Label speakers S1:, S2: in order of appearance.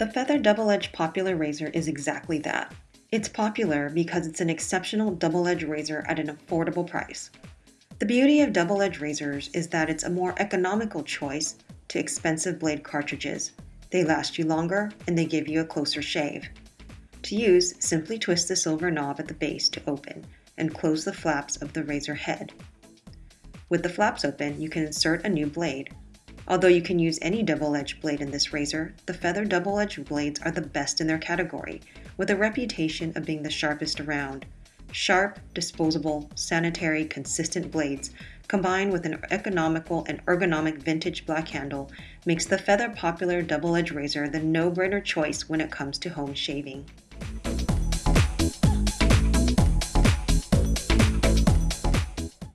S1: The Feather Double Edge Popular Razor is exactly that. It's popular because it's an exceptional double edge razor at an affordable price. The beauty of double edge razors is that it's a more economical choice to expensive blade cartridges. They last you longer and they give you a closer shave. To use, simply twist the silver knob at the base to open and close the flaps of the razor head. With the flaps open, you can insert a new blade. Although you can use any double-edged blade in this razor, the Feather double-edged blades are the best in their category, with a reputation of being the sharpest around. Sharp, disposable, sanitary, consistent blades, combined with an economical and ergonomic vintage black handle, makes the Feather Popular double-edged Razor the no-brainer choice when it comes to home shaving.